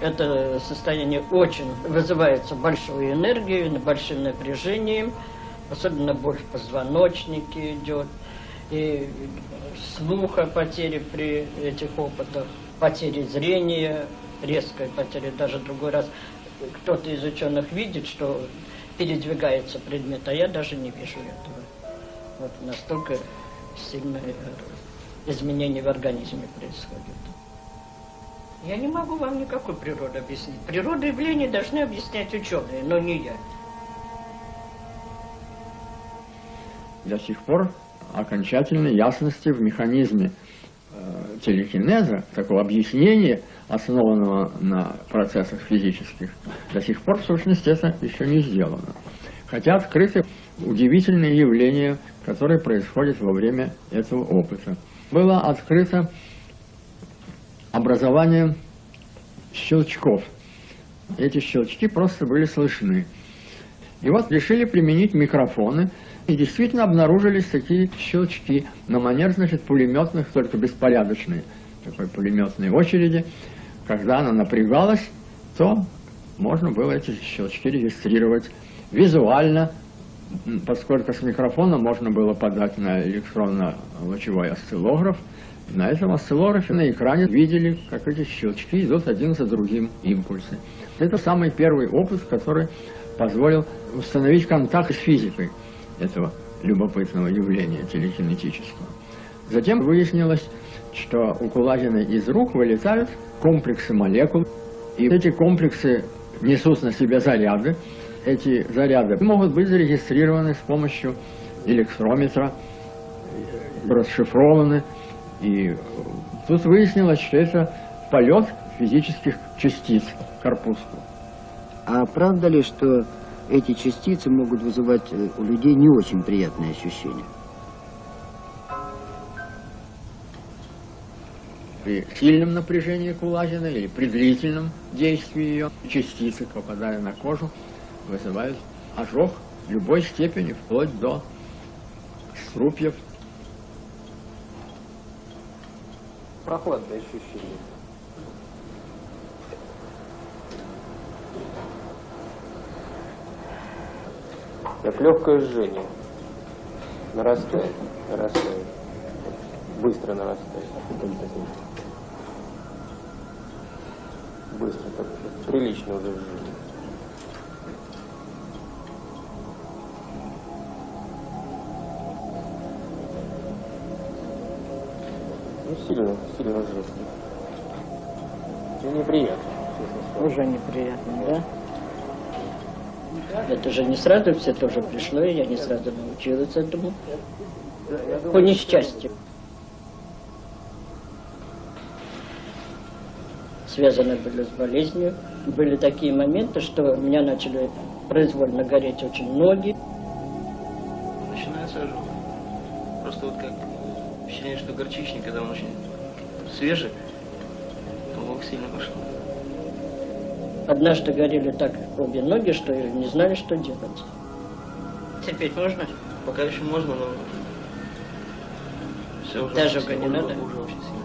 Это состояние очень вызывается большой энергией, большим напряжением, особенно боль в позвоночнике идет, и слуха потери при этих опытах, потери зрения, резкая потеря, даже другой раз кто-то из ученых видит, что передвигается предмет, а я даже не вижу этого. Вот настолько сильное изменение в организме происходит. Я не могу вам никакой природы объяснить. Природу явлений должны объяснять ученые, но не я. До сих пор окончательной ясности в механизме э, телекинеза, такого объяснения, основанного на процессах физических, до сих пор в сущности это еще не сделано. Хотя открыты удивительные явления, которые происходят во время этого опыта. Было открыто образование щелчков. Эти щелчки просто были слышны. И вот решили применить микрофоны, и действительно обнаружились такие щелчки на манер, значит, пулеметных, только беспорядочные, такой пулеметной очереди. Когда она напрягалась, то можно было эти щелчки регистрировать визуально, поскольку с микрофона можно было подать на электронно-лучевой осциллограф, на этом осциллографе на экране видели, как эти щелчки идут один за другим импульсы. Это самый первый опыт, который позволил установить контакт с физикой этого любопытного явления телекинетического. Затем выяснилось, что у Кулагина из рук вылетают комплексы молекул, и эти комплексы несут на себе заряды. Эти заряды могут быть зарегистрированы с помощью электрометра, расшифрованы, и тут выяснилось, что это полет физических частиц в корпуску. А правда ли, что эти частицы могут вызывать э, у людей не очень приятные ощущения? При сильном напряжении кулагина или при длительном действии ее частицы, попадая на кожу, вызывают ожог любой степени, вплоть до струпьев прохладное ощущение. Как легкое жжение. Нарастает, нарастает. Быстро нарастает. Быстро, так прилично уже жжение. Ну, сильно, сильно жестко. Ну, неприятно, Уже неприятно, да? Это же не сразу все тоже пришло, и я не сразу научилась этому. По несчастью. Связаны были с болезнью. Были такие моменты, что у меня начали произвольно гореть очень ноги. Начинается ожог. Просто вот как ощущение, что горчичник, когда он очень свежий, то лук сильно пошел. Однажды горели так обе ноги, что не знали, что делать. Терпеть можно? Пока еще можно, но все уже Даже очень, не уже, надо? уже очень сильно.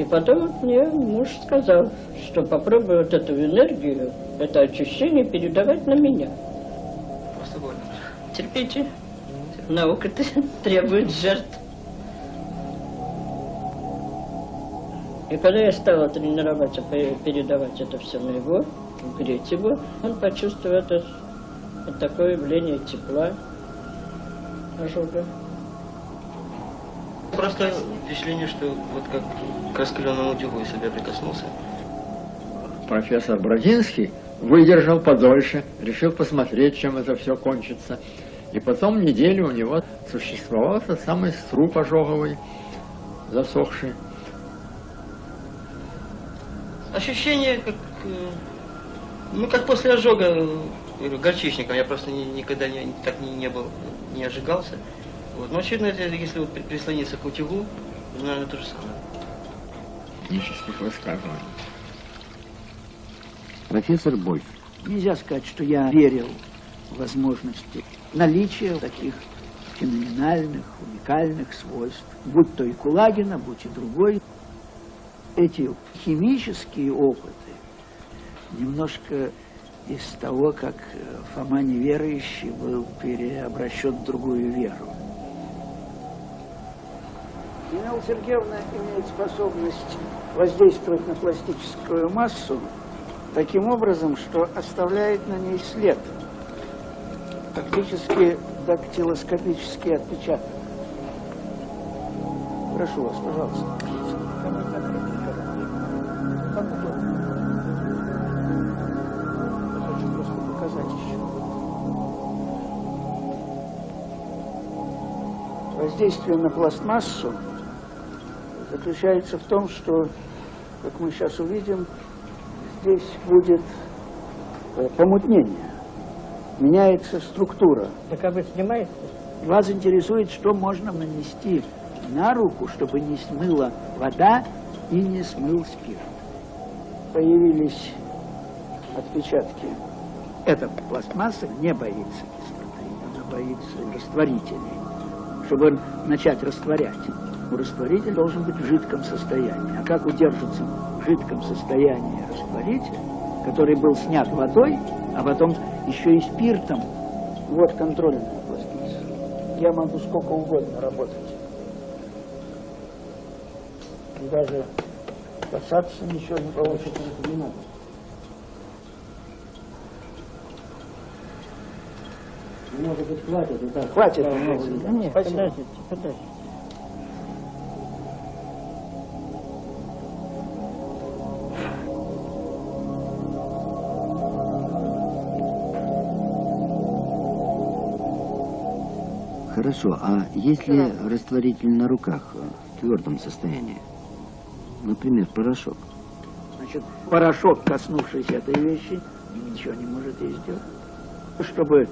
И потом мне муж сказал, что попробуй вот эту энергию, это ощущение передавать на меня. Просто больно. Терпите. Наука требует жертв. И когда я стала тренироваться, пе- передавать это все на его, греть его, он почувствовал это, вот такое явление тепла, ожога. Просто впечатление, что вот как к раскаленному бы я прикоснулся, профессор Бродинский выдержал подольше, решил посмотреть, чем это все кончится. И потом неделю у него существовал этот самый струп ожоговый, засохший. ощущение как, э, ну как после ожога э, горчичником, я просто ни- никогда не, так не, не был, не ожигался. Вот. Но очевидно, если вот при- прислониться к утюгу, наверное, то же самое. технических высказываний. Профессор Больф, Нельзя сказать, что я верил в возможности наличия таких феноменальных, уникальных свойств, будь то и Кулагина, будь и другой. эти химические опыты немножко из того, как э, Фома неверующий был переобращен в другую веру. Нина Сергеевна имеет способность воздействовать на пластическую массу таким образом, что оставляет на ней след, фактически дактилоскопический отпечаток. Прошу вас, пожалуйста. Хочу просто показать еще. Воздействие на пластмассу заключается в том, что, как мы сейчас увидим, здесь будет э, помутнение, меняется структура. Так а вы снимаете? Вас интересует, что можно нанести на руку, чтобы не смыла вода и не смыл спирт. Появились отпечатки. Эта пластмасса не боится кислоты, она боится растворителей. Чтобы начать растворять, растворитель должен быть в жидком состоянии. А как удержится в жидком состоянии растворитель, который был снят водой, а потом еще и спиртом? Вот контрольная пластмасса. Я могу сколько угодно работать. И даже касаться ничего не получится. Не надо. Может быть, хватит так. Хватит. Да нет, Спасибо. подождите, подождите. Хорошо, а если растворитель на руках э, в твердом состоянии? Например, порошок. Значит, порошок, коснувшийся этой вещи, ничего не может ей сделать. Чтобы э,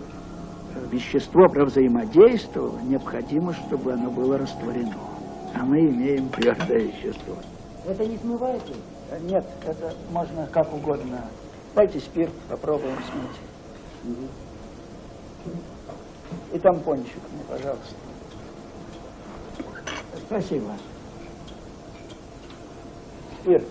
вещество взаимодействовало, необходимо, чтобы оно было растворено. А мы имеем твердое вещество. Это не смывается? Э, Нет, это можно как угодно. Дайте спирт, попробуем смыть. И тампончик мне, пожалуйста. Спасибо. Спирт.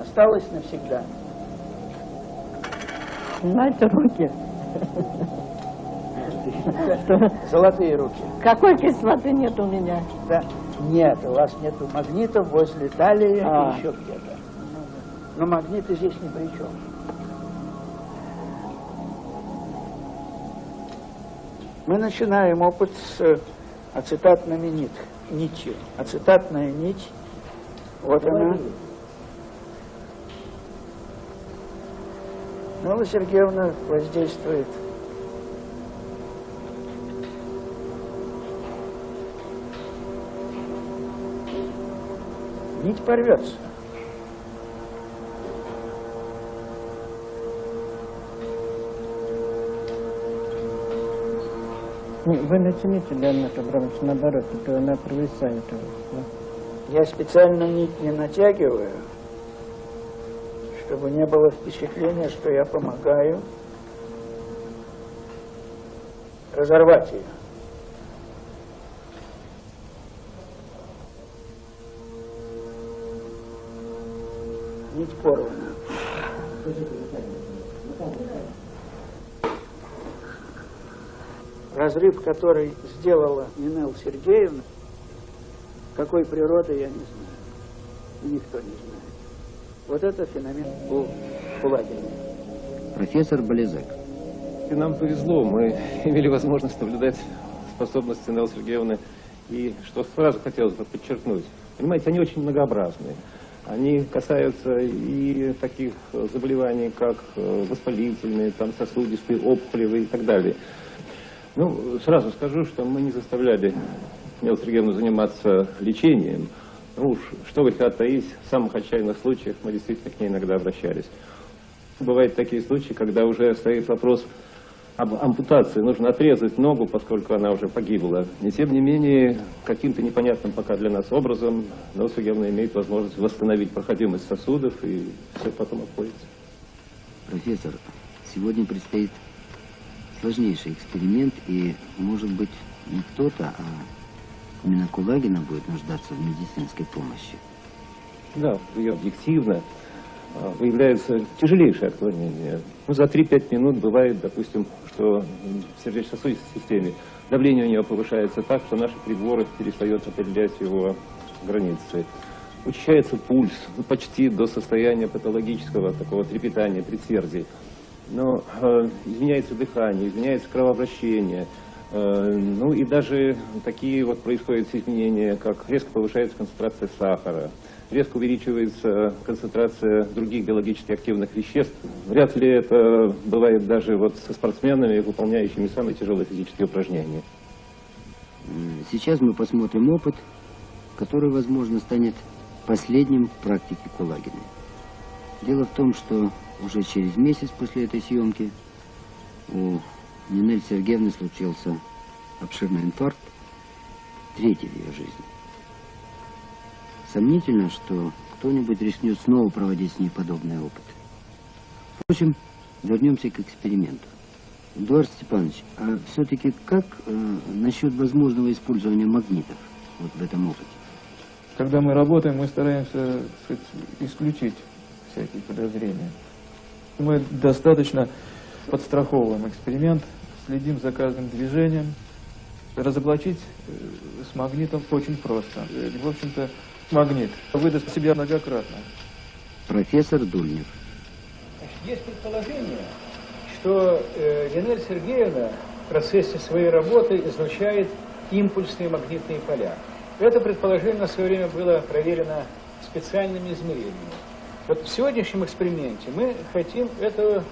Осталось навсегда. Знаете, руки. Золотые руки. Какой кислоты нет у меня? Да. Нет, у вас нету магнитов возле талии А. еще где-то. Но магниты здесь ни при чем. Мы начинаем опыт с э, ацетатными нит, нитью. Ацетатная нить, вот она. Алла Сергеевна воздействует. Нить порвется. Вы натяните, Леонид Абрамович, наоборот, а то она провисает. у вас, да. Я специально нить не натягиваю, чтобы не было впечатления, что я помогаю разорвать ее. Нить порвана. Разрыв, который сделала Нинел Сергеевна, какой природы, я не знаю. Никто не знает. Вот это феномен у Кулагина. Профессор Болезек. И нам повезло, мы имели возможность наблюдать способности Неллы Сергеевны. И что сразу хотелось бы подчеркнуть, понимаете, они очень многообразные. Они касаются и таких заболеваний, как э, воспалительные, там, сосудистые, опухолевые и так далее. Ну, сразу скажу, что мы не заставляли Сергеевну заниматься лечением. Ну уж, что греха таить, в самых отчаянных случаях мы действительно к ней иногда обращались. Бывают такие случаи, когда уже стоит вопрос об ампутации. Нужно отрезать ногу, поскольку она уже погибла. И тем не менее, каким-то непонятным пока для нас образом Сергеевна имеет возможность восстановить проходимость сосудов, и все потом обходится. Профессор, Сегодня предстоит сложнейший эксперимент, и, может быть, не кто-то, а именно Кулагина будет нуждаться в медицинской помощи. Да, и объективно выявляется тяжелейшее отклонение. Ну, за 3-5 минут бывает, допустим, что в сердечно-сосудистой системе давление у нее повышается так, что наши приборы перестают определять его границы. Учащается пульс ну, почти до состояния патологического такого трепетания, предсердий. Но э, изменяется дыхание, изменяется кровообращение. Э, ну и даже такие вот происходят изменения, как резко повышается концентрация сахара, резко увеличивается концентрация других биологически активных веществ. Вряд ли это бывает даже вот со спортсменами, выполняющими самые тяжелые физические упражнения. Сейчас мы посмотрим опыт, который, возможно, станет последним в практике Кулагина. Дело в том, что уже через месяц после этой съемки у Нинель Сергеевны случился обширный инфаркт, третий в ее жизни. Сомнительно, что кто-нибудь рискнет снова проводить с ней подобный опыт. Впрочем, вернемся к эксперименту. Эдуард Степанович, а все-таки как э, насчет возможного использования магнитов вот в этом опыте? Когда мы работаем, мы стараемся сказать, исключить всякие подозрения. Мы достаточно подстраховываем эксперимент, следим за каждым движением. Разоблачить э, с магнитом очень просто. Э, В общем-то, магнит выдаст себя многократно. Профессор Дульнев. Есть предположение, что э, Линель Сергеевна в процессе своей работы излучает импульсные магнитные поля. Это предположение на свое время было проверено специальными измерениями. Вот в сегодняшнем эксперименте мы хотим эту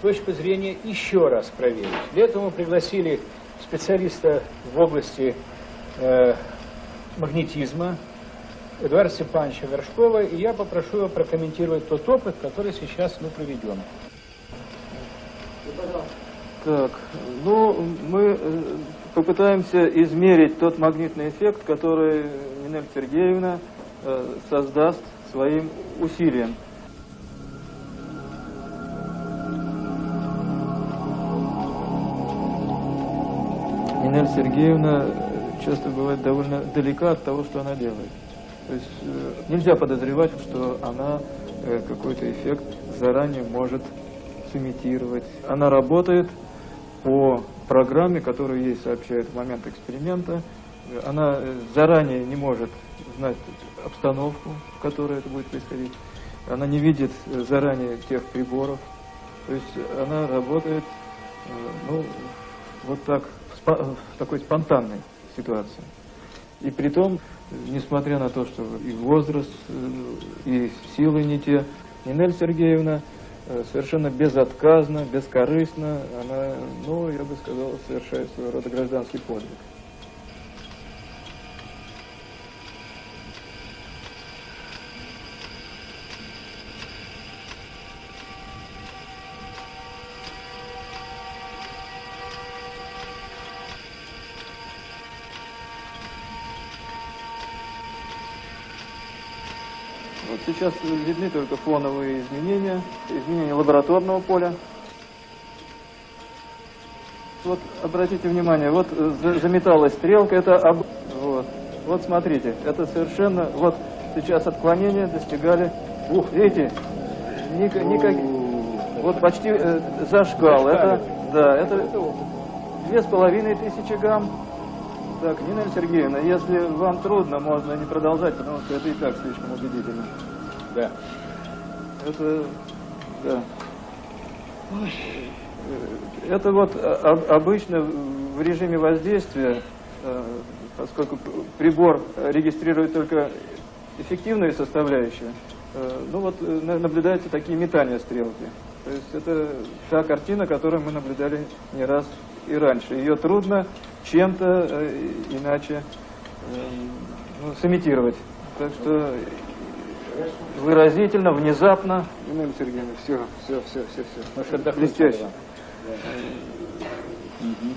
точку зрения еще раз проверить. Для этого мы пригласили специалиста в области э, магнетизма Эдуарда Степановича Горшкова, и я попрошу его прокомментировать тот опыт, который сейчас мы проведем. Так, ну, мы э, попытаемся измерить тот магнитный эффект, который Нинель Сергеевна э, создаст своим усилием. Нинель Сергеевна часто бывает довольно далека от того, что она делает. То есть э, нельзя подозревать, что она э, какой-то эффект заранее может сымитировать. Она работает по программе, которую ей сообщают в момент эксперимента. Она э, заранее не может знать обстановку, в которой это будет происходить. Она не видит заранее тех приборов. То есть она работает ну, вот так, в в такой спонтанной ситуации. И при том, несмотря на то, что и возраст, э, и силы не те, Нинель Сергеевна э, совершенно безотказно, бескорыстно, она, ну, я бы сказал, совершает своего рода гражданский подвиг. Сейчас видны только фоновые изменения, изменения лабораторного поля. Вот обратите внимание, вот э, за- заметалась стрелка, это об... вот. вот смотрите, это совершенно, вот сейчас отклонения достигали, ух, видите, ника- никак- вот почти э, зашкал, это, да, это две с половиной тысячи гамм. Так, Нина Сергеевна, если вам трудно, можно не продолжать, потому что это и так слишком убедительно. Да. Это, да. Э, Это вот об- обычно в режиме воздействия, э, поскольку прибор регистрирует только эффективные составляющие, э, ну вот э, на- наблюдаются такие метания стрелки. То есть это та картина, которую мы наблюдали не раз и раньше. Ее трудно чем-то э, иначе э, ну, сымитировать. Так что выразительно, внезапно. Нина Сергеевна, все, все, все, все, все. Блестяще. Мгм.